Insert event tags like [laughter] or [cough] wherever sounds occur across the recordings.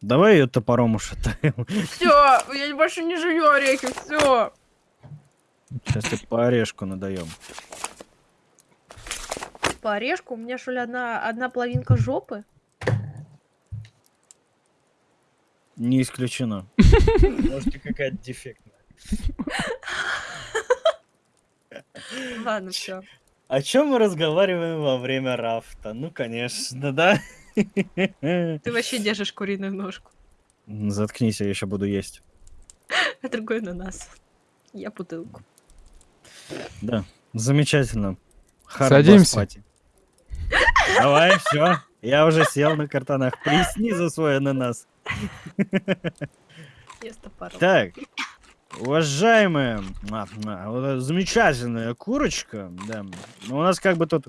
Давай ее топором ушатаем. Все, я больше не жую орехи, все. Сейчас тебе по орешку надаем. По орешку у меня что ли одна, одна половинка жопы? Не исключено. Может, и какая-то дефектная. [laughs] Ладно, все. О чем мы разговариваем во время рафта? Ну, конечно, да. Ты вообще держишь куриную ножку, Заткнись, я еще буду есть. а другой на нас. Я бутылку. Да, замечательно. Hard Садимся. party. Давай, все. Я уже сел на картонах. Плесни за свой ананас. Я с топором. Так, уважаемая, а, а, замечательная курочка, да, ну у нас как бы тут...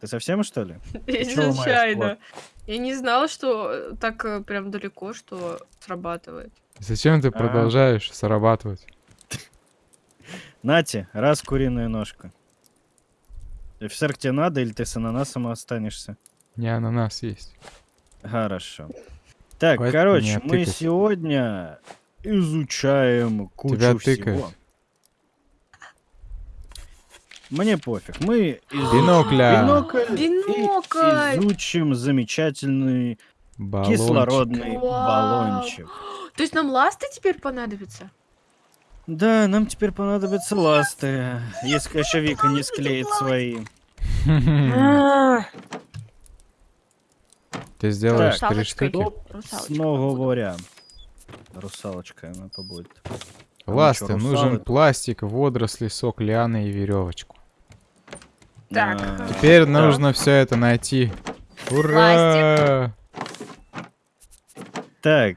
Ты совсем, что ли? [laughs] Случайно. Я не знала, что э, так э, прям далеко, что срабатывает. Зачем ты А. продолжаешь срабатывать? [laughs] Нате, раз куриная ножка. Офицер, тебе надо или ты с ананасом останешься? Не ананас есть. Хорошо. Так, Хватит короче, мы сегодня изучаем кучу Тебя всего. Мне пофиг. Мы из- Бинокля. бинокль и Бинокль! изучим замечательный Баллончик. кислородный Вау. баллончик. То есть нам ласты теперь понадобятся? Да, нам теперь понадобятся ласты, если еще Вика не склеит свои. Ты сделаешь три штуки. Снова говоря. Русалочка она побудет. Мы Ласты, чё, нужен пластик, водоросли, сок лианы и веревочку. Так. А, Теперь да. нужно все это найти. Ура! Так,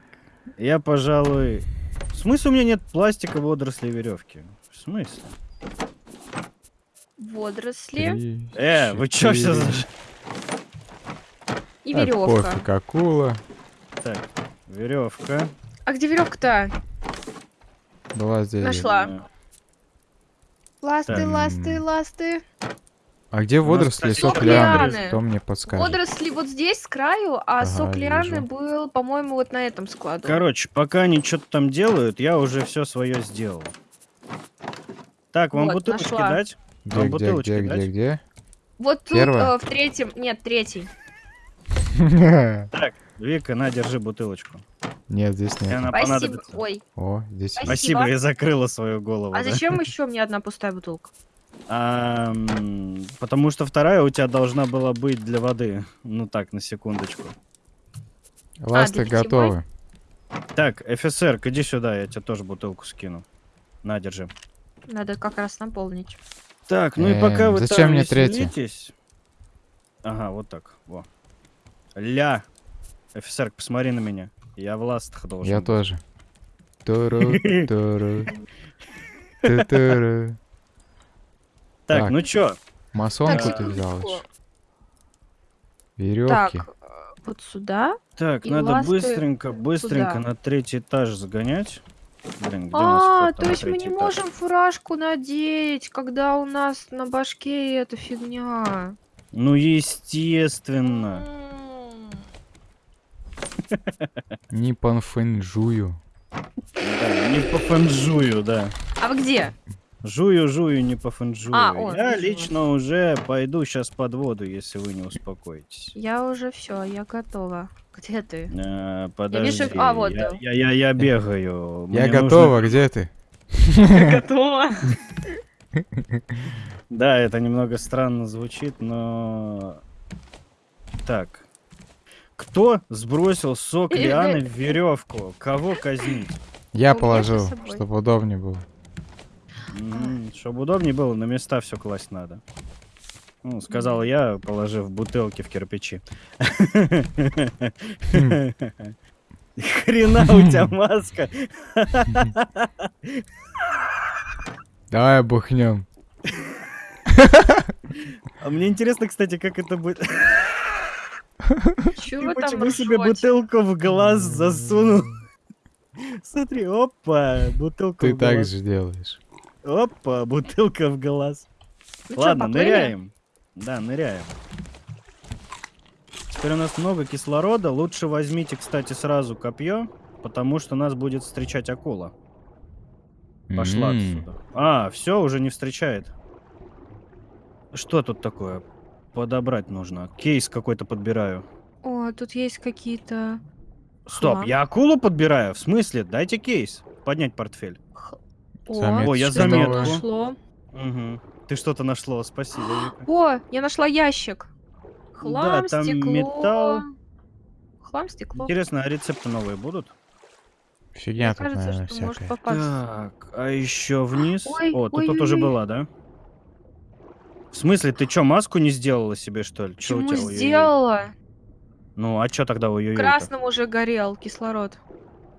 я, пожалуй... В смысле у меня нет пластика, водорослей и веревки? В смысле? Водоросли Три, Э, вы чё все за... четыре. и веревка. Пофиг, акула. Так, веревка. А где веревка-то? Была здесь. Нашла. Ласты, ласты, ласты. А где водоросли сок лианы? Кто мне подскажет? Водоросли вот здесь, с краю, а Ага, сок лианы вижу. был, по-моему, вот на этом складу. Короче, пока они что-то там делают, я уже все свое сделал. Так, вам Вот, бутылочки нашла. дать? Где, Вам где, бутылочки где, дать? где, где? Вот тут, Первая? э, в третьем, нет, третий. [laughs] Так, Вика, на, держи бутылочку. Нет, здесь И нет. она Спасибо. понадобится. Ой, О, здесь. Спасибо, Спасибо. я закрыла свою голову. а да. зачем еще мне одна пустая бутылка? А, потому что вторая у тебя должна была быть для воды. Ну так, на секундочку. Ласты для питьевой? готовы. Так, офицер, иди сюда, я тебе тоже бутылку скину. На, держи. Надо как раз наполнить. Так, ну и пока Эм, вы зачем там мне третья? веселитесь- Ага, вот так, во. Ля. Офицер, посмотри на меня. Я в ластах должен Я быть. тоже. Туру, туру. Ту-туру. Так, Так. ну чё? Масонку Так, ты взял. Веревки. Так, э, вот сюда. Так, И надо быстренько, быстренько на третий этаж загонять. Блин, А, то есть мы не этаж? можем фуражку надеть, когда у нас на башке эта фигня. Ну, естественно. Не по фэнжую. Да, не по фэнжую, да. А вы где? Жую, жую, не по фэнжую. А, о, я вижу лично уже пойду сейчас под воду, если вы не успокоитесь. Я уже все, я готова. Где ты? Э, подожди. а, вот, я, да. я, я, я бегаю. Я Мне нужно- готова, где ты? [laughs] Готова. [laughs] Да, это немного странно звучит, но... Так. Кто сбросил сок лианы в веревку? Кого казнить? Я положил, чтобы удобнее было. чтобы удобнее было, на места все класть надо. Ну, сказал я, положив бутылки в кирпичи. [laughs] Хрена у тебя [laughs] маска. Давай бухнем. [laughs] А мне интересно, кстати, как это будет. Там почему себе бутылку в глаз засунул? [laughs] Смотри, опа, бутылка Ты в так же делаешь. Опа, бутылка в глаз. Ну Ладно, ныряем. Да, ныряем. Теперь у нас много кислорода. Лучше возьмите, кстати, сразу копье, потому что нас будет встречать акула. Пошла отсюда. А, все, уже не встречает. Что тут такое? Подобрать нужно. Кейс какой-то подбираю. О, тут есть какие-то... Стоп, Хлам. я акулу подбираю? В смысле? Дайте кейс. Поднять портфель. х- Заметочка О, я заметку. нашло. Угу. Ты что-то нашло, спасибо. О, я нашла ящик. Хлам, там стекло. металл. Хлам, стекло. Интересно, а рецепты новые будут? Фигня Мне тут, кажется, наверное, что может всякая. Так, а еще вниз. Ой, О, ты ой, тут ой, уже ой. была, да? В смысле, ты что, маску не сделала себе, что ли? Чё у Почему сделала? Ну, а что тогда ой ой Красным уже горел кислород.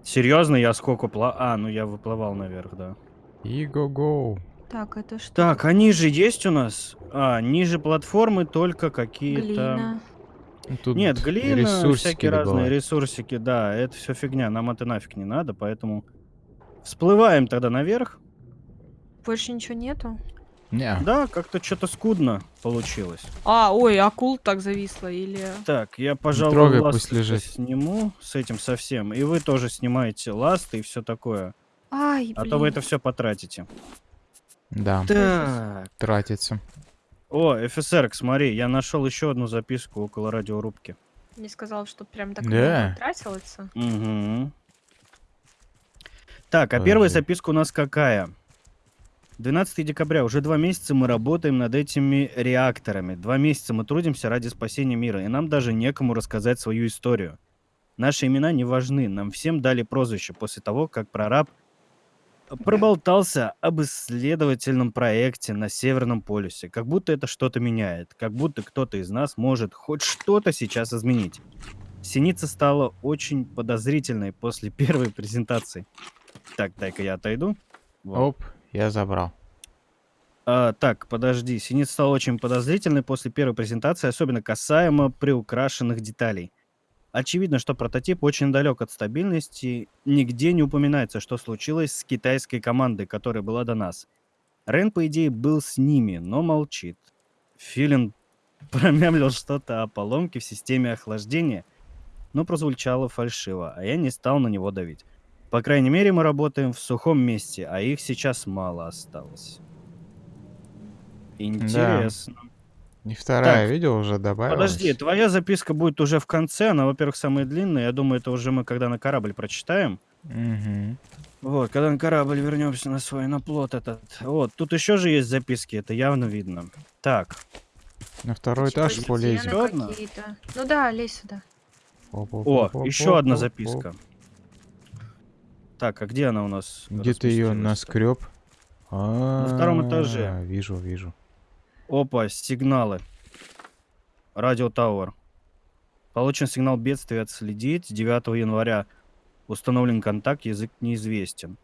Серьезно, я сколько пла... А, ну я выплывал наверх, да. И го-го. Так, это что? Так, а ниже есть у нас? А, ниже платформы только какие-то... Глина. Тут Нет, глина, всякие разные добывать. ресурсики, да, это все фигня, нам это нафиг не надо, поэтому всплываем тогда наверх. Больше ничего нету? Не, Да, как-то что-то скудно получилось. А, ой, акул так зависла или... Так, я, пожалуй, трогай, ласты пусть лежит. сниму с этим совсем, и вы тоже снимаете ласты и все такое, Ай, блин. а то вы это все потратите. да, Так. тратится. О, ФСР, смотри, я нашел еще одну записку около радиорубки. Не сказал, что прям так Да. много тратилось. Угу. Так, а первая Подожди. записка у нас какая? 12 декабря. Уже два месяца мы работаем над этими реакторами. Два месяца мы трудимся ради спасения мира, и нам даже некому рассказать свою историю. Наши имена не важны. Нам всем дали прозвище после того, как прораб проболтался об исследовательном проекте на Северном полюсе. Как будто это что-то меняет. Как будто кто-то из нас может хоть что-то сейчас изменить. Синица стала очень подозрительной после [laughs] первой презентации. Так, дай-ка я отойду. Вот. Оп, я забрал. А, так, подожди. Синица стала очень подозрительной после первой презентации, особенно касаемо приукрашенных деталей. Очевидно, что прототип очень далек от стабильности. Нигде не упоминается, что случилось с китайской командой, которая была до нас. Рен, по идее, был с ними, но молчит. Филин [laughs] промямлил что-то о поломке в системе охлаждения, но прозвучало фальшиво, а я не стал на него давить. По крайней мере, мы работаем в сухом месте, а их сейчас мало осталось. Интересно. И вторая, Так, видел, уже добавилась. Подожди, твоя записка будет уже в конце. Она, во-первых, самая длинная. Я думаю, это уже мы когда на корабль прочитаем. Мгм. Вот, когда на корабль вернемся на свой наплот этот. Вот, тут еще же есть записки, это явно видно. Так, На второй Типа этаж полезем. Ну да, лезь сюда. о, еще одна записка. Так, а где она у нас? Где ты ее наскреб? На втором этаже. Вижу, вижу. Опа, сигналы. Радио Тауэр. Получен сигнал бедствия отследить. 9 января установлен контакт, язык неизвестен.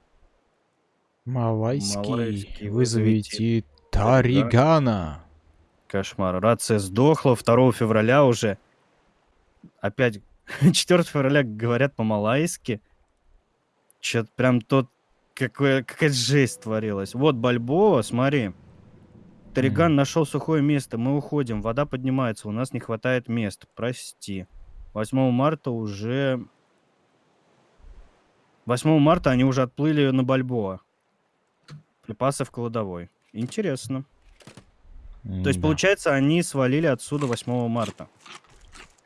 Малайский. Малайский, Вызовите Таригана. Кошмар. Рация сдохла 2 февраля уже. Опять [laughs] 4 февраля говорят по-малайски. Чё-то прям тот... Какое, какая жесть творилась. Вот Бальбоа, смотри. Тариган Мгм. нашел сухое место. Мы уходим. Вода поднимается. У нас не хватает мест. Прости. 8 марта уже... 8 марта они уже отплыли на Бальбоа. Припасы в кладовой. Интересно. То есть, получается, они свалили отсюда 8 марта.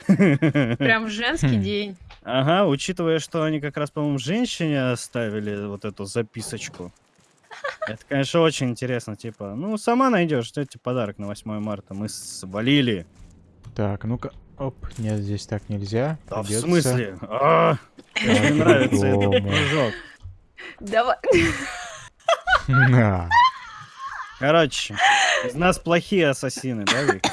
Прям женский Хм. день. Ага, учитывая, что они как раз, по-моему, женщине оставили вот эту записочку. Это, конечно, очень интересно. Типа, ну, сама найдешь, что тебе подарок на 8 марта. Мы свалили. Так, ну-ка. Оп, нет, здесь так нельзя. Да, в смысле? А, Мне нравится этот прыжок. Давай. На. Короче, из нас плохие ассасины, да, Вика?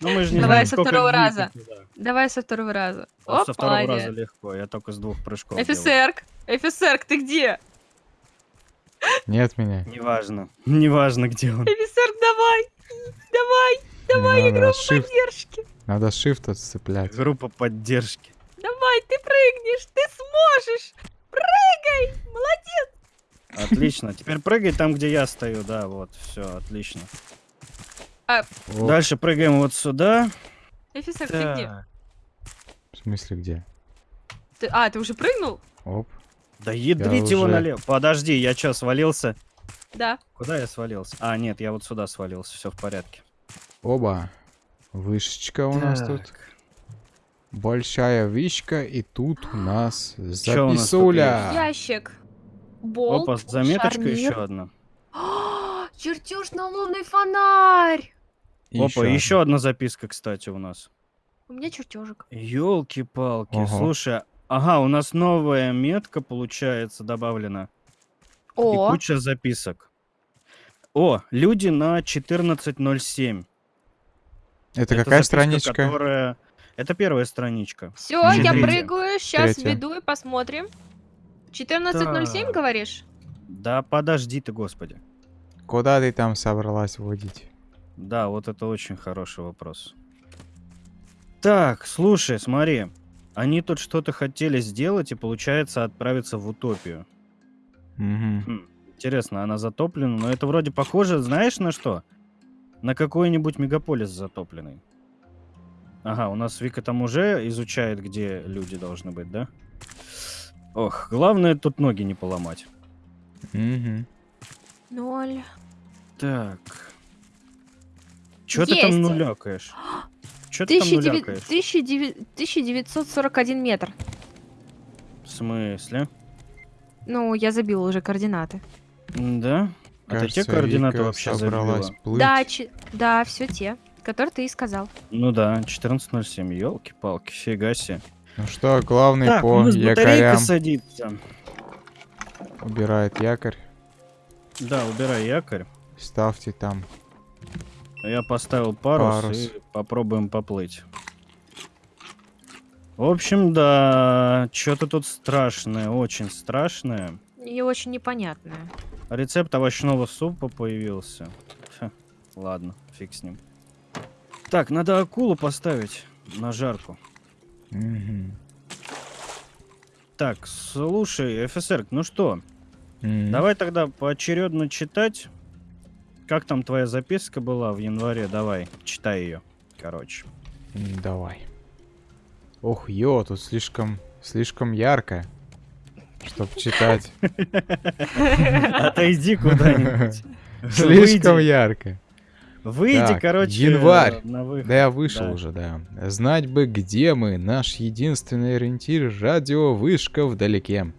Ну, мы же не Давай знаем, со второго раза. тут, да. Давай со второго раза. Вот Оп, со второго раза молодец. легко, я только с двух прыжков делаю. Офицерк, офицерк, ты где? Нет меня. Неважно, [laughs] неважно, где он. Офицерк, давай, давай, давай, Мне игру надо shift, поддержки. надо shift отцеплять. Группа поддержки. Давай, ты прыгнешь, ты сможешь. Прыгай, молодец. Отлично. Теперь прыгай там, где я стою, да, вот, все, отлично. Оп. Дальше прыгаем вот сюда. Офицер, ты где? Так. В смысле где? Ты- А, ты уже прыгнул? Оп. Да ядрить его уже- налево. Подожди, я чё, свалился? Да. Куда я свалился? А, нет, я вот сюда свалился, все в порядке. Оба. Вышечка у нас тут. Так. Большая вышка, и тут у нас записуля. Ящик. Болт. Опа, заметочка шарнир. еще одна. [gasps] Чертеж на лунный фонарь. И Опа, еще одна записка, кстати, у нас. У меня чертежик. Елки-палки, Ага. слушай, ага, у нас новая метка, получается, добавлена. И О, куча записок. О, люди на 14.07. Это Это какая записка, страничка? которая- Это первая страничка. все, я прыгаю. Сейчас Третья. веду и посмотрим. 14.07, Так. говоришь? Да подожди ты, господи. Куда ты там собралась водить? Да, вот это очень хороший вопрос. Так, слушай, смотри. Они тут что-то хотели сделать и, получается, отправиться в утопию. Хм, интересно, она затоплена, но это вроде похоже, знаешь, на что? На какой-нибудь мегаполис затопленный. Ага, у нас Вика там уже изучает, где люди должны быть, да? Ох, главное тут ноги не поломать. Мгм. Ноль. Так. Чё ты там нулякаешь? Чё ты там 1900 нулякаешь? 1900 1941 метр. В смысле? Ну, я забила уже координаты. Да? А ты те Кажется, координаты Вика вообще забила? плыть. Да, че- да, все те, которые ты и сказал. Ну да, 14.07, елки-палки, фига себе. Ну что, главный Так, у по якорям садится. убирает якорь. Да, убирай якорь. Ставьте там. Я поставил парус, Парус. и попробуем поплыть. В общем, да, что-то тут страшное, очень страшное. И очень непонятная. Рецепт овощного супа появился. Ха, ладно, фиг с ним. Так, надо акулу поставить на жарку. Мгм. Так, слушай, офицер, ну что, М. давай тогда поочередно читать. Как там твоя записка была в январе? Давай, читай ее. Короче. Давай. Ох, ё, тут слишком, слишком ярко, чтоб читать. [laughs] Отойди куда-нибудь. [laughs] Слишком Выйди. ярко. Выйди, Так, короче, январь. на выход. Да я вышел Да. уже, да. Знать бы, где мы, наш единственный ориентир — радиовышка вдалеке.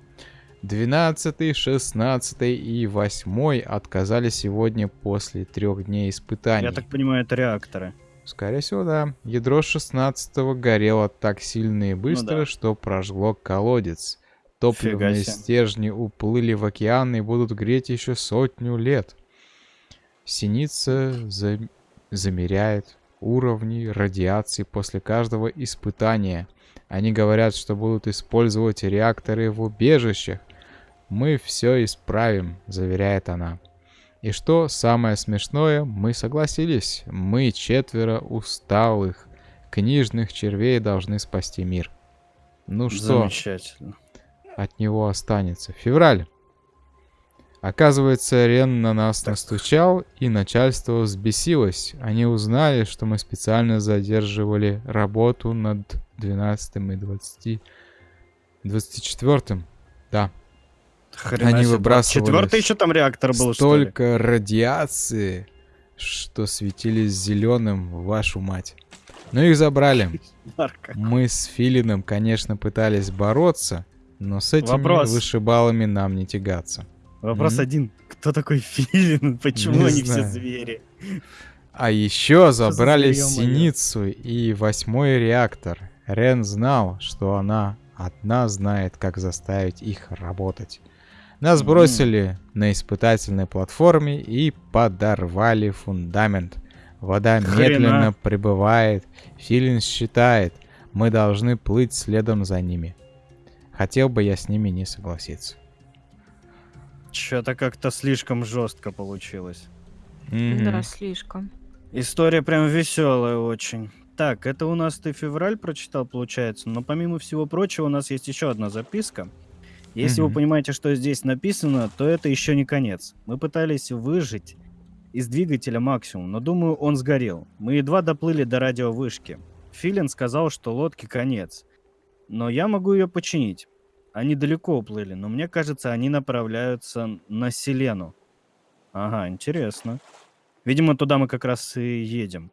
12, 16 и 8 отказали сегодня после трех дней испытаний. Я так понимаю, это реакторы. Скорее всего, да. Ядро 16 горело так сильно и быстро, Ну да. что прожгло колодец. Топливные стержни уплыли в океан и будут греть еще сотню лет. Синица за- замеряет уровни радиации после каждого испытания. Они говорят, что будут использовать реакторы в убежищах. Мы все исправим, заверяет она. И что самое смешное, мы согласились. Мы четверо усталых книжных червей должны спасти мир. Ну что, Замечательно. от него останется? Февраль. Оказывается, Рен на нас Так. настучал, и начальство взбесилось. Они узнали, что мы специально задерживали работу над 12 и 20... 24 Да. Хрена Они выбрасывали Четвертый еще там реактор был, что ли? Столько радиации, что светились зеленым, вашу мать. Но их забрали. Мы с Филином, конечно, пытались бороться, но с этими Вопрос. вышибалами нам не тягаться. Вопрос Мгм. один. Кто такой Филин? [laughs] Почему Не они все знаю. звери? А еще за забрали моё? Синицу и восьмой реактор. Рен знал, что она одна знает, как заставить их работать. Нас бросили на испытательной платформе и подорвали фундамент. Вода Хрена. медленно прибывает. Филин считает, мы должны плыть следом за ними. Хотел бы я с ними не согласиться. Что-то как-то слишком жестко получилось. Да, слишком. История прям веселая очень. Так, это у нас ты февраль прочитал, получается. Но помимо всего прочего, у нас есть еще одна записка. Если вы понимаете, что здесь написано, то это еще не конец. Мы пытались выжить из двигателя максимум, но думаю, он сгорел. Мы едва доплыли до радиовышки. Филин сказал, что лодке конец. Но я могу ее починить. Они далеко уплыли, но мне кажется, они направляются на Селену. Ага, интересно. Видимо, туда мы как раз и едем.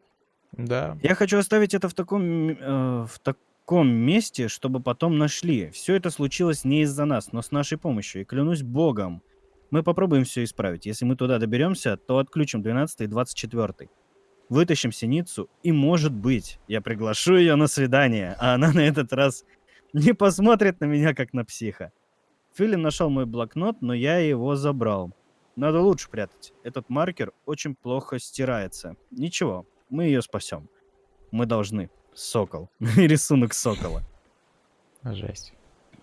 Да. Я хочу оставить это в таком, э, в таком месте, чтобы потом нашли. Все это случилось не из-за нас, но с нашей помощью. И клянусь богом, мы попробуем все исправить. Если мы туда доберемся, то отключим 12 и 24. Вытащим синицу, и, может быть, я приглашу ее на свидание, а она на этот раз не посмотрит на меня, как на психа. Филин нашел мой блокнот, но я его забрал. Надо лучше прятать. Этот маркер очень плохо стирается. Ничего, мы ее спасем. Мы должны. Сокол. [laughs] Рисунок сокола. Жесть.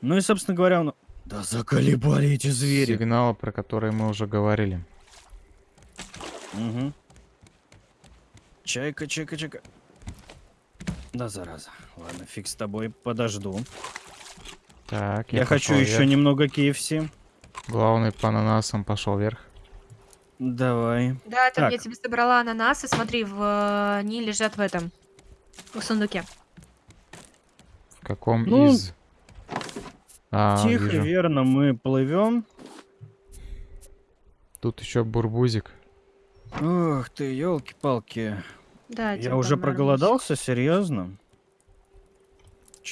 Ну и, собственно говоря, он... Да заколебали эти звери. Сигнал, про который мы уже говорили. Угу. Чайка, чайка, чайка. Да, зараза. Ладно, фиг с тобой, подожду. Так, Я, хочу пошел еще вверх. немного KFC. Главный по ананасам пошел вверх. Давай. Да, это Так. я тебе собрала ананасы. Смотри, в, э, они лежат в этом, в сундуке. В каком Ну, из? А, Тихо, вижу. верно, мы плывем. Тут еще бурбузик. Ох ты, елки-палки. Да, Я тебе уже проголодался, серьезно?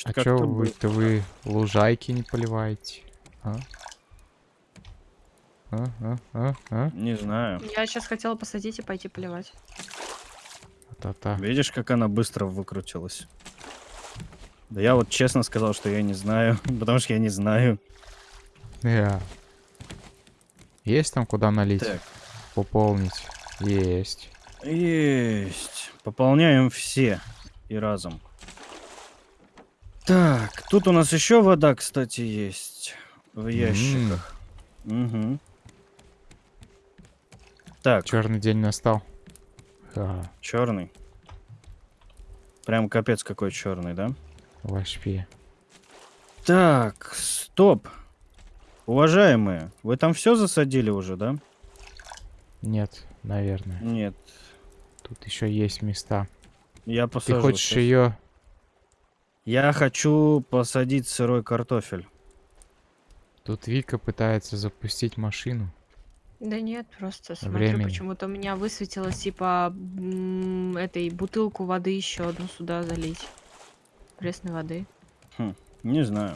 А бы- вы-то вы лужайки не поливаете? А? А, а, а, а? Не знаю. Я сейчас хотела посадить и пойти поливать. Та-та. Видишь, как она быстро выкрутилась? Да я вот честно сказал, что я не знаю, [laughs] потому что я не знаю. Я. Есть там куда налить? Так, Пополнить? Есть. есть. Пополняем все и разом. Так, тут у нас еще вода, кстати, есть в ящиках. Угу. Так, Черный день настал. Ха, черный. Прям капец какой черный, да? вообще. Так, стоп. Уважаемые, вы там все засадили уже, да? Нет, наверное. Нет. Тут еще есть места. Я Ты посажу. хочешь щас. ее? Я хочу посадить сырой картофель. Тут Вика пытается запустить машину. Да нет, просто смотрю, Времени. почему-то у меня высветилось, типа, м, этой бутылку воды еще одну сюда залить. Пресной воды. Не знаю.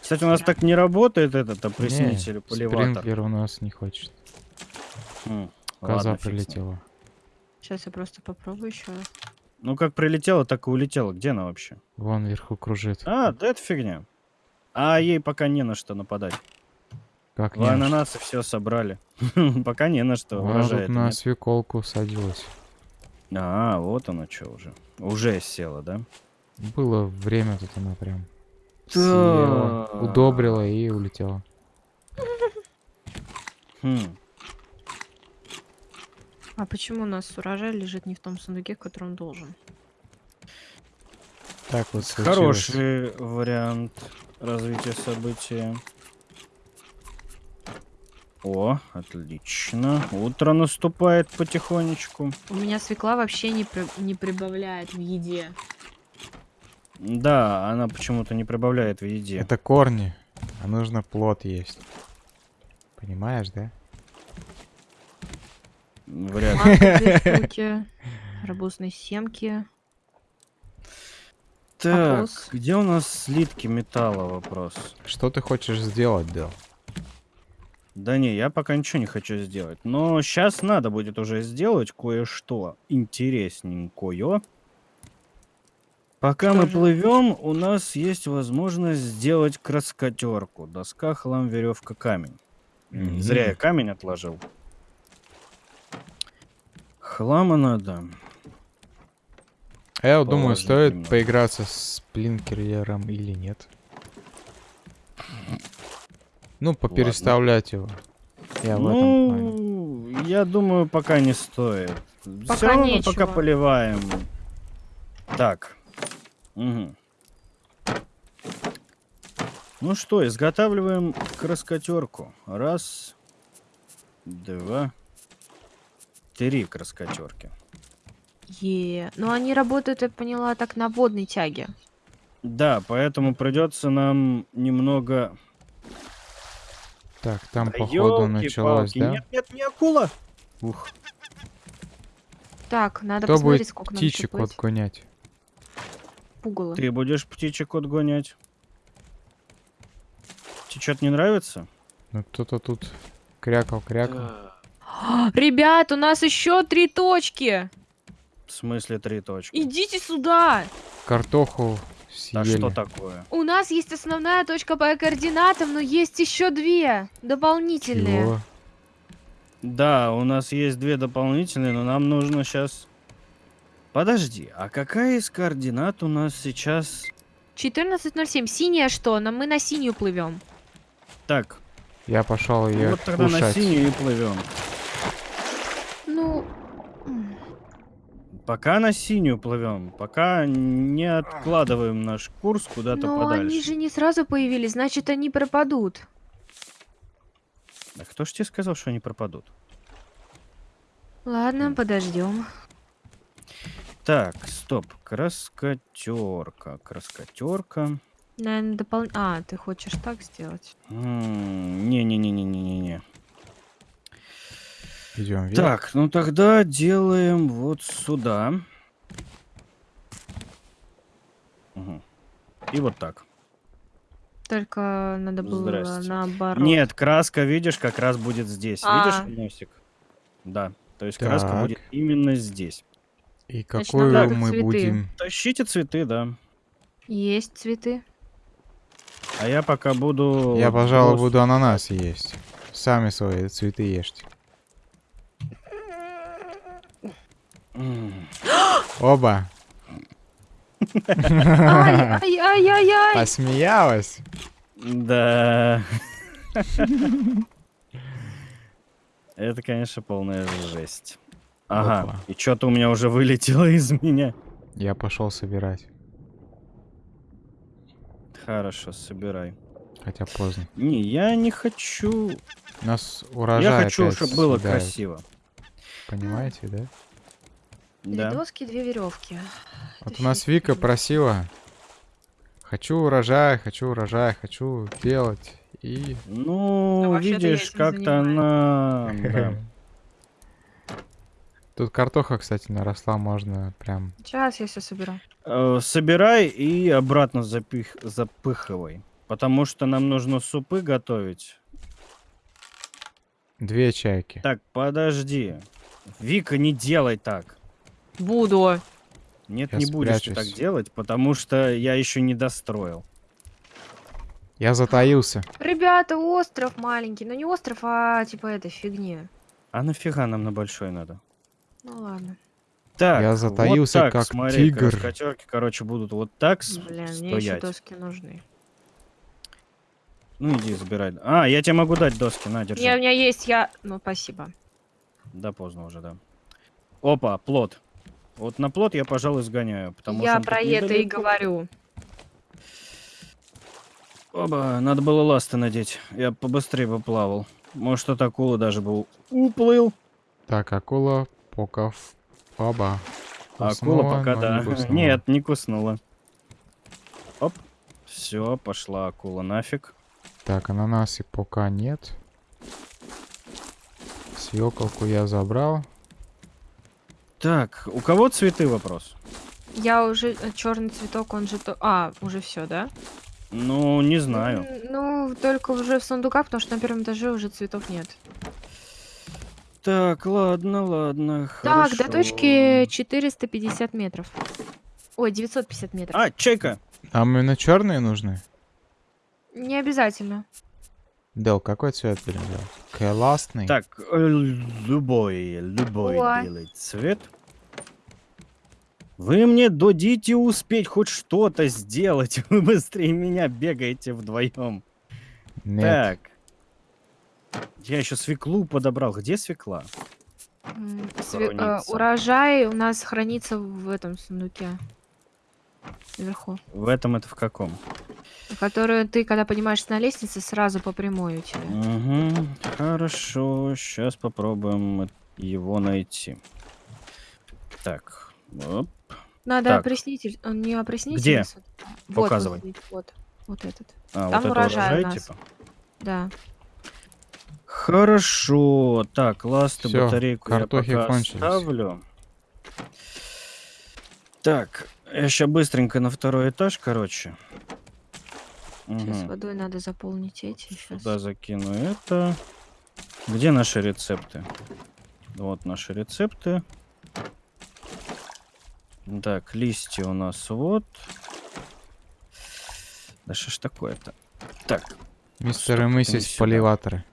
Кстати, у нас так не работает этот опреснитель, Не, поливатор. Спринклер у нас не хочет. Хм, Коза ладно, прилетела. Сейчас я просто попробую еще. Ну, как прилетела, так и улетела. Где она вообще? Вон вверху кружит. А, да это фигня. А ей пока не на что нападать. Как В не ананасы все собрали. [laughs] Пока не на что. Она тут на свеколку садилась. А, вот оно что уже. Уже села, да? Было время тут она прям съела, удобрила и улетела. Хм. А почему у нас урожай лежит не в том сундуке, в котором он должен? Так вот случилось. Хороший вариант развития события. О, отлично. Утро наступает потихонечку. У меня свекла вообще не, при- не прибавляет в еде. Да, она почему-то не прибавляет в еде. Это корни, а нужно плод есть. Понимаешь, да? Вряд ли. Арбузные семки. Так, Вопрос. где у нас слитки металла вопрос? Что ты хочешь сделать, Дэл? Да не, я пока ничего не хочу сделать. Но сейчас надо будет уже сделать кое-что интересненькое. Пока Что мы же? плывем, у нас есть возможность сделать краскотерку. Доска, хлам, веревка, камень. М, Мгм. Зря я камень отложил. Хлама надо. А я вот думаю, стоит немного. поиграться с Плинкерером или нет. Ну, попереставлять его. Я в этом плане. Ну, я думаю, пока не стоит. Все Пока равно мы нечего. пока поливаем. Так. Мгм. Ну что, изготавливаем краскотерку. Раз, два, три краскотерки. Е, ну они работают, я поняла, так на водной тяге. Да, поэтому придется нам немного... Так, там, Да походу, началось, ёлки-палки, да? Нет, нет, не акула! Ух, Так, надо Кто посмотреть, будет сколько нам еще птичек отгонять? Пугало. ты будешь птичек отгонять? Тебе что-то не нравится? Ну, кто-то тут крякал, крякал. А, [gasps] Ребят, у нас еще три точки. В смысле три точки? Идите сюда. Картоху А съели. что такое? У нас есть основная точка по координатам, но есть еще две дополнительные. Чего? Да, у нас есть две дополнительные, но нам нужно сейчас... Подожди, а какая из координат у нас сейчас... 14.07. Синяя что? Но мы на синюю плывем. Так, Я пошел ее вот тогда на кушать. синюю и плывем. Ну, м, Пока на синюю плывем, пока не откладываем наш курс куда-то но подальше. они же не сразу появились, значит они пропадут. А кто ж тебе сказал, что они пропадут? Ладно, подождем. Так, стоп. Краскотерка. Краскотерка. Наверное, допол... А, ты хочешь так сделать? Не-не-не-не-не-не. Идем вверх. Так, ну тогда делаем вот сюда. Мгм. И вот так. Только надо было Здрасте. наоборот. Нет, краска, видишь, как раз будет здесь. А. Видишь носик? Да. То есть краска Так. будет именно здесь. И Значит, какую надо мы цветы. будем? Тащите цветы, да. Есть цветы. А я пока буду... Я, пожалуй, буду ананас есть. Сами свои цветы ешьте. М. Оба. Ай, ай, ай, ай, ай. Посмеялась. Да. Это, конечно, полная жесть. Ага, Опа. и что-то у меня уже вылетело из меня. Я пошел собирать. Хорошо, собирай. Хотя поздно. Не, я не хочу... У нас урожай я хочу, чтобы было красиво. Понимаете, да? Две Да. доски, две веревки. Вот у нас Вика просила. Хочу урожай, хочу урожай, хочу делать. И... Ну, я видишь, как-то она... да. [laughs] Тут картоха, кстати, наросла, можно прям... Сейчас я все соберу. Э, Собирай и обратно запих... запыхивай. Потому что нам нужно супы готовить. Две чайки. Так, подожди. Вика, не делай так. Буду. Нет, Я не будешь ты так спрячусь. делать, потому что я еще не достроил. Я затаился. Ребята, остров маленький. Ну не остров, а типа этой фигни. А нафига нам на большой надо? Ну ладно. Так, Я вот затаился, так, как смотри, тигр. краскотерки, короче, будут вот так Блин, мне еще стоять. доски нужны. Ну иди, забирай. А, я тебе могу дать доски, на, держи. Не, у меня есть, я... Ну, спасибо. Да, поздно уже, да. Опа, плод. Вот на плод я, пожалуй, сгоняю, потому я про это и говорю. Оба, надо было ласты надеть. Я побыстрее бы плавал. Может, от акулы даже бы у- уплыл. Так, акула, поков, баба. А Куснула, акула пока да. не. Нет, не куснула. Оп. Все, пошла акула нафиг. Так, ананасы пока нет. Свеколку я забрал. Так, у кого цветы вопрос? Я уже... Черный цветок, он же... то- А, уже все, да? Ну, не знаю. Ну, только уже в сундуках, потому что на первом этаже уже цветов нет. Так, ладно, ладно. Так, до хорошо. точки 450 метров. Ой, 950 метров. А, чайка. А именно черные нужны? Не обязательно. Дел, какой цвет будем делать? Классный. Так, э, любой, любой О. делай цвет. Вы мне дадите успеть хоть что-то сделать. [laughs] Вы быстрее меня бегаете вдвоем. Нет. Так. Я еще свеклу подобрал. Где свекла? Све- э, Хранится. урожай у нас хранится в этом сундуке. Наверху. В этом это в каком? Которую ты, когда поднимаешься на лестнице, сразу по прямой у тебя. Угу, хорошо. Сейчас попробуем его найти. Так. оп. Надо Так. опреснитель. Он не опреснитель. Где? а Вот, Показывай. Вот, вот, вот этот. А, Там вот это урожай у урожай, нас. типа? Да. Хорошо. Так, ласты, Всё, батарейку картохи я пока кончились. оставлю. Так, я сейчас быстренько на второй этаж, короче. Сейчас Мгм. водой надо заполнить эти. Сейчас. Сюда закину это. Где наши рецепты? Вот наши рецепты. Так, листья у нас вот. Да что ж такое-то? Так, Мистер и миссис поливаторы.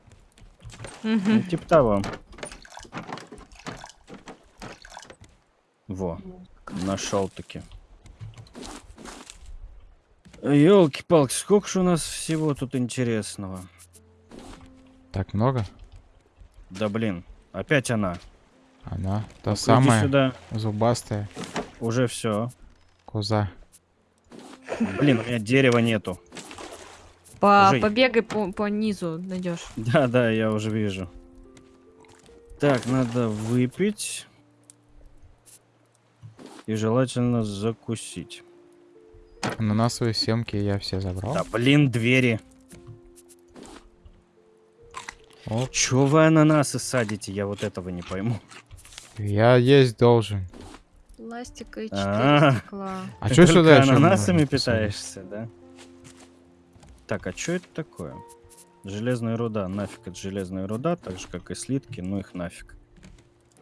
ну, типа того. Во, нашел таки. Елки-палки, сколько же у нас всего тут интересного? Так много? Да блин, опять она. Она та иди самая сюда. зубастая Уже все. коза. Блин, у меня дерева нету. По, Уже- побегай по, по низу найдешь. [laughs] Да, да, я уже вижу. Так, надо выпить. И желательно закусить. Ананасовые семки я все забрал. Да блин, двери. Оп, Чё вы ананасы садите? Я вот этого не пойму. я есть должен. Пластика и четыре А. стекла. А чё сюда ещё ананасами питаешься, да? Так, а что это такое? Железная руда. Нафиг это железная руда, так же как и слитки, ну их нафиг.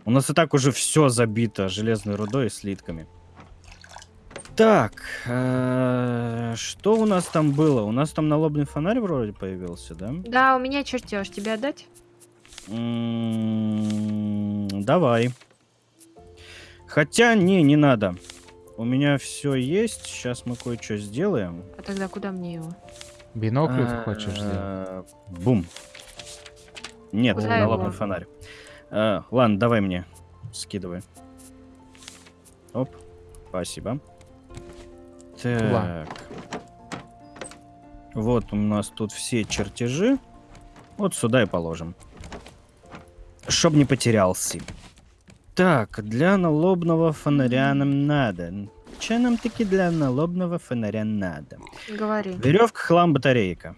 У нас и так уже все забито железной рудой и слитками. Так, э, что у нас там было? У нас там налобный фонарь вроде появился, да? Да, у меня чертеж. Тебе отдать? М, Давай. Хотя, не, не надо. У меня все есть. Сейчас мы кое-что сделаем. А тогда куда мне его? Бинокль ты хочешь сделать? А, Бум. Нет, Куда налобный его? фонарь. А, Ладно, давай мне. Скидывай. Оп. Спасибо. Так. Вот у нас тут все чертежи. Вот сюда и положим. Чтоб не потерялся. Так, для налобного фонаря нам надо. Че нам таки для налобного фонаря надо? Говори. Веревка, хлам, батарейка.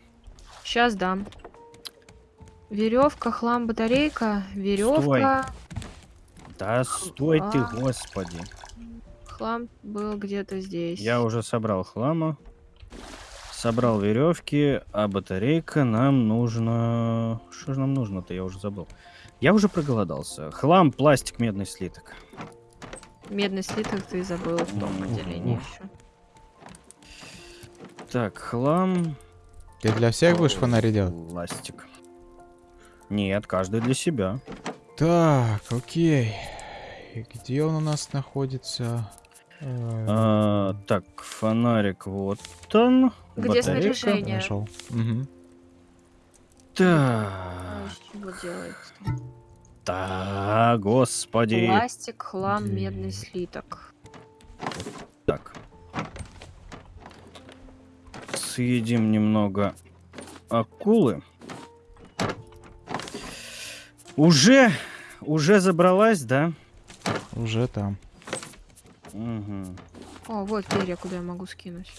Сейчас дам. Веревка, хлам, батарейка, веревка. Да стой ты, А. господи. Хлам был где-то здесь. Я уже собрал хлама. Собрал веревки, а батарейка нам нужно... Что же нам нужно-то? Я уже забыл. Я уже проголодался. Хлам, пластик, медный слиток. Медный слиток ты забыл в том отделении еще. Так, хлам... Ты для всех будешь фонари делать? Пластик. Нет, каждый для себя. Так, окей. И где он у нас находится? А, так, фонарик вот он. Где батарейка. снаряжение? Нашел. Мгм. Так, из чего делается? да, господи. Пластик, хлам, Где? медный слиток. Так. Съедим немного акулы. Уже, уже забралась, да? Уже там. Мгм. О, вот перья, куда я могу скинуть.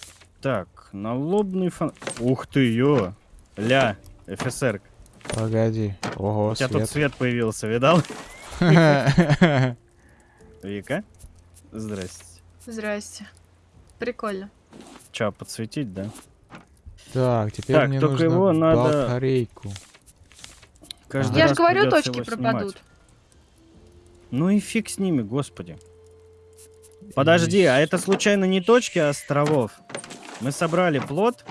Так, налобный фон... Ух ты, ё! Ля, офицер, Погоди. Ого, у тебя тут свет. свет появился, видал? [laughs] Вика? Здрасте. Здрасте. Прикольно. Чё, подсветить, да? Так, теперь Так, мне только нужно его надо- батарейку. Каждый Я же говорю, точки пропадут. Ну и фиг с ними, господи. Подожди, а это случайно не точки островов? Мы собрали плод,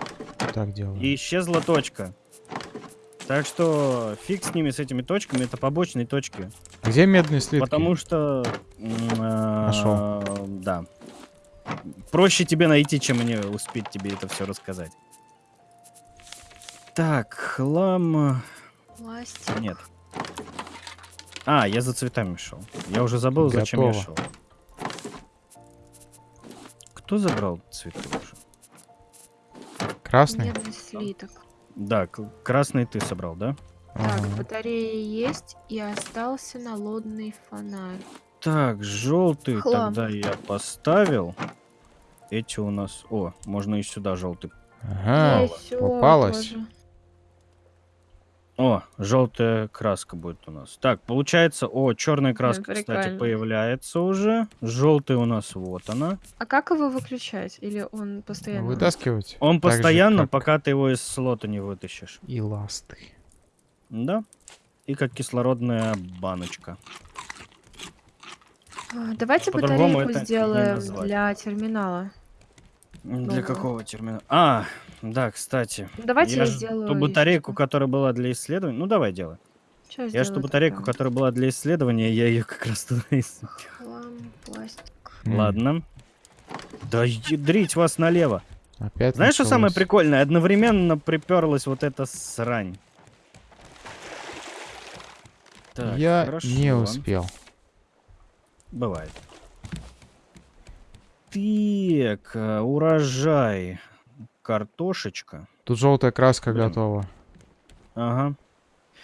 Так делаем. и исчезла точка. Так что фиг с ними, с этими точками, это побочные точки. Где медные слитки? Потому что... а, Нашел. Да. Проще тебе найти, чем мне успеть тебе это все рассказать. Так, хлам... Пластик. Нет. А, я за цветами шел. Я уже забыл, зачем я Готово. шел. Кто забрал цветы уже? Красный? Медный слиток. Да, красный ты собрал, да? Так, Ага. батарея есть, и остался налодный фонарь. Так, желтый Хлам. тогда я поставил. Эти у нас... О, можно и сюда желтый. Ага, попалась. тоже. О, желтая краска будет у нас. Так, получается, о, черная краска, кстати, прикольно. появляется уже. Желтый у нас вот она. А как его выключать? Или он постоянно? Вытаскивать. Он Так же, постоянно, как пока ты его из слота не вытащишь. И ласты. Да. И как кислородная баночка. А, Давайте По-другому батарейку сделаем для терминала. Для какого терминала? А, да, кстати. Давайте я, ж сделаю. ту батарейку, которая была для исследования. Ну, давай делай. Сейчас Я же ту батарейку, которая была для исследования, я ее как раз туда и Хлам, пластик. Ладно. Да ядрить вас налево. Опять Знаешь, что самое прикольное? Одновременно приперлась вот эта срань. Так, Я хорошо. не успел. Бывает. Так, э, урожай. Картошечка. Тут желтая краска Блин. готова. Ага.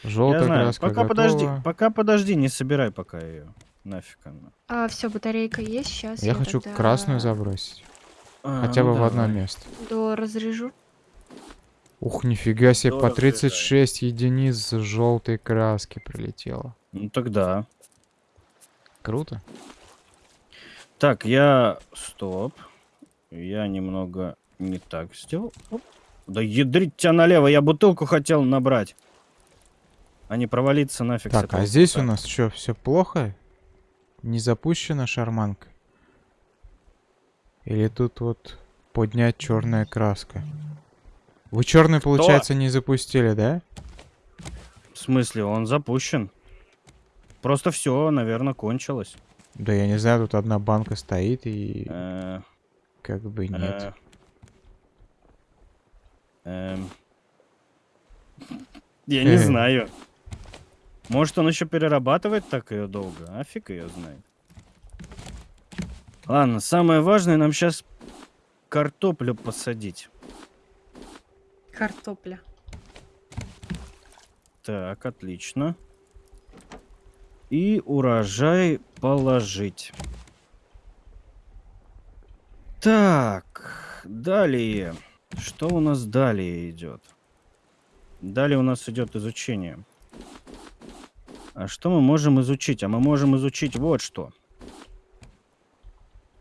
Желтая Я знаю. краска Пока готова. подожди, пока подожди, не собирай пока ее. Нафиг она. А, все, батарейка есть. Сейчас Я хочу тогда красную забросить. А, Хотя ну бы в одно давай. место. До разрежу. Ух, нифига себе, по Здорово, 36 единиц желтой краски прилетело. Ну тогда. Круто. Так, я... Стоп. Я немного не так сделал. Оп. Да ядрить тебя налево, я бутылку хотел набрать. А не провалиться нафиг Так, а здесь у куста. нас что, все плохо? Не запущена шарманка? Или тут вот поднять черная краска? Вы черный, получается, не запустили, да? В смысле, он запущен. Просто все, наверное, кончилось. Да я не знаю, тут одна банка стоит и Э, как бы нет. э, эм. [laughs] Я не знаю. Может, он еще перерабатывает так ее долго? А фиг ее знает. Ладно, самое важное нам сейчас картоплю посадить. Картопля. Так, отлично. И урожай положить. Так, далее. Что у нас далее идет? Далее у нас идет изучение. А что мы можем изучить? А мы можем изучить вот что.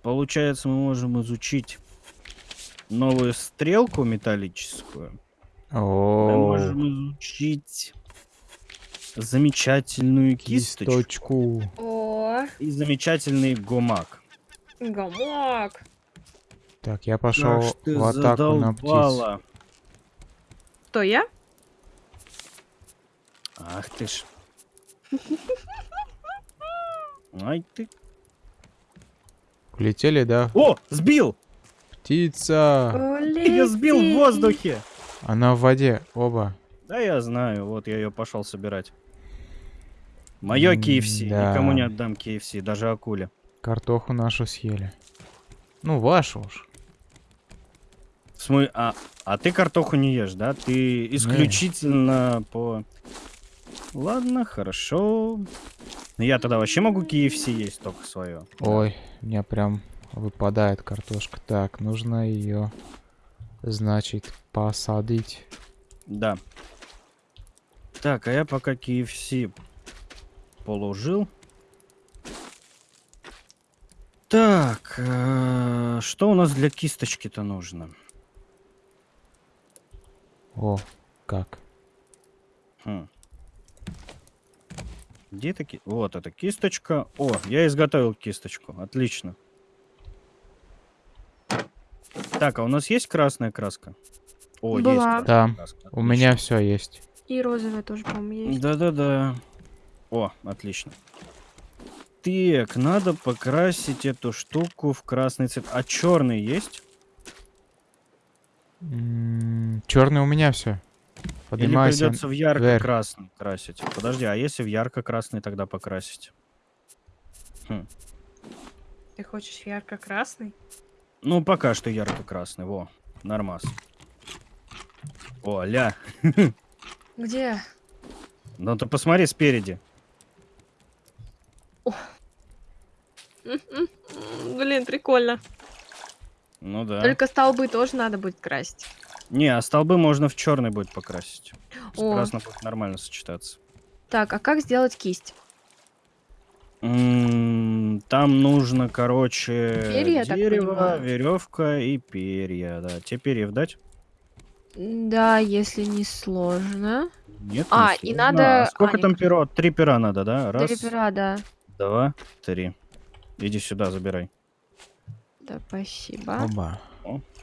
Получается, мы можем изучить новую стрелку металлическую. Мы О, можем изучить замечательную кисточку кисточку. О, и замечательный гумак. гамак. Так, я пошел в атаку на птиц. задолбала. Кто я? Ах ты ж. Ай ты. Улетели, да? О, сбил! Птица! Ты ее сбил в Улети. воздухе! Она в воде, оба. Да я знаю, вот я ее пошел собирать. Мое KFC, М-да. никому не отдам KFC, даже акуле. Картоху нашу съели. Ну, вашу уж. Смы- а, а ты картоху не ешь, да? Ты исключительно по... Ладно, хорошо. Я тогда вообще могу KFC есть только свое. Ой, у меня прям выпадает картошка. Так, нужно ее, значит, посадить. Да. Так, а я пока KFC положил. Так, э, что у нас для кисточки-то нужно? О, как. Хм. Где такие? Вот эта кисточка. О, я изготовил кисточку. Отлично. Так, а у нас есть красная краска? О, есть Была. красная Да, краска. У меня все есть. И розовая тоже, по-моему, есть. Да-да-да. О, отлично. Так, надо покрасить эту штуку в красный цвет. А черный есть? Черный у меня все. Или Поднимайся. придется в ярко-красный красить? Подожди, а если в ярко-красный тогда покрасить? Хм. Ты хочешь ярко-красный? Ну, пока что ярко-красный. Во, нормас. О, ля. [laughs] Где? Ну ты посмотри спереди. М, Блин, прикольно. Ну да. Только столбы тоже надо будет красить. Не, а столбы можно в черный будет покрасить. О. Красный будет нормально сочетаться. Так, а как сделать кисть? М, Там нужно, короче, Перья, дерево, веревка и перья. Да, тебе перьев дать? Да, если не сложно. Нет. не А, и сложно. надо- А сколько а, там нет. перо? Три пера надо, да? Раз, Три пера, да. Два, три. Иди сюда, забирай. Да, спасибо. Оба.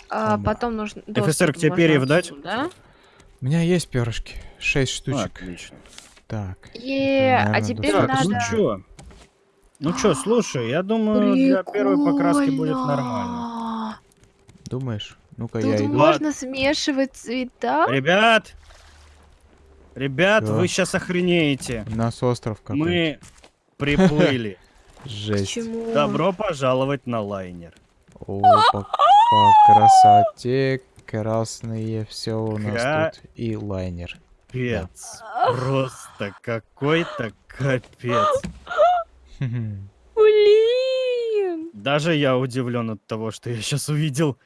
А Оба. потом нужно... Доступ к тебе перьев дать? отсюда. У меня есть перышки. Шесть штучек. Отлично. Так. Е, а Наверное, теперь Так, надо... ну чё? Ну чё, слушай, я думаю, для первой покраски будет нормально. Прикольно. Думаешь? Ну-ка, я иду. можно смешивать цвета. Ребят! Ребят, Чё? вы сейчас охренеете. У нас остров какой. Мы приплыли. [laughs] Жесть. Почему? Добро пожаловать на лайнер. О, по, по красоте красные все у нас тут. И лайнер. Капец. Просто какой-то капец. [laughs] Блин! Даже я удивлен от того, что я сейчас увидел.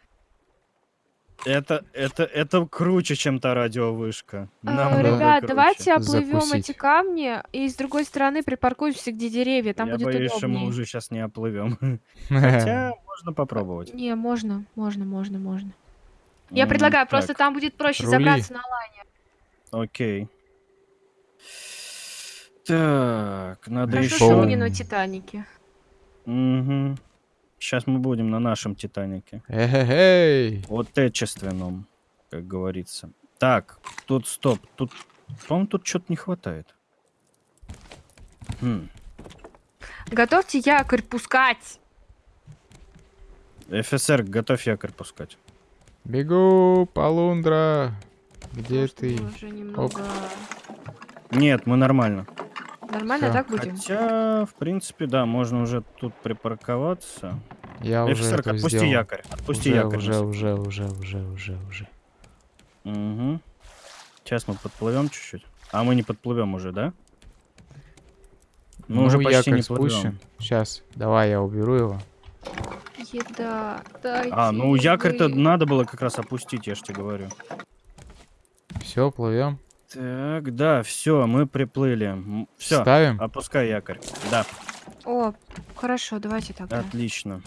Это, это, это круче, чем та радиовышка. А, Ребят, круче. давайте оплывем Закусить. эти камни и с другой стороны припаркуемся, где деревья, там я будет боюсь, что мы уже сейчас не оплывем. [laughs] Хотя можно попробовать. Не, можно, можно, можно, можно. Я предлагаю, просто там будет проще Рули. забраться на лайнер. Окей. Так, надо Хорошо, еще... что мы не на Титанике. Сейчас мы будем на нашем Титанике. Эй, Отечественном, как говорится. Так, тут стоп. Тут, по-моему, тут что-то не хватает. Хм. Готовьте якорь пускать. ФСР, готовь якорь пускать. Бегу, Полундра. Где что ты? немного... Нет, мы нормально. Нормально Всё. так будем? Хотя, в принципе, да, можно уже тут припарковаться. Я уже ФСР, это отпусти сделал. якорь. Отпусти уже, якорь. уже, уже, уже, уже, уже, уже. Угу. Сейчас мы подплывем чуть-чуть. А мы не подплывем уже, да? Мы ну, уже почти якорь не спущен. Сейчас, давай я уберу его. Еда. Дайте А, ну якорь-то вы. надо было как раз опустить, я ж тебе говорю. Все, плывем. Так, да, все, мы приплыли. Все, Ставим. опускай якорь. Да, О, хорошо, давайте тогда. отлично.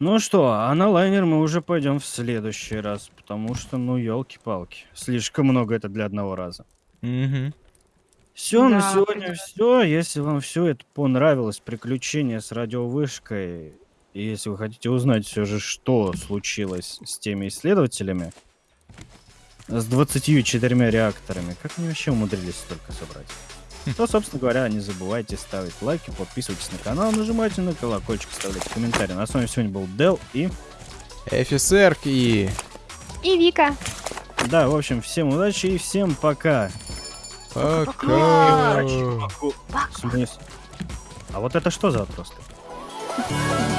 Ну что, а на лайнер мы уже пойдем в следующий раз, потому что, ну, елки-палки, слишком много это для одного раза. Мгм. Все, на Да, сегодня придётся. все. Если вам все это понравилось, приключение с радиовышкой, и если вы хотите узнать все же, что случилось с теми исследователями, с 24 реакторами, как они вообще умудрились столько собрать, то, собственно говоря, не забывайте ставить лайки, подписывайтесь на канал, нажимайте на колокольчик, оставляйте комментарии. На с вами сегодня был Дел и... Офицерки. И Вика. Да, в общем, всем удачи и всем пока. Пока. А вот это что за вопрос? -то?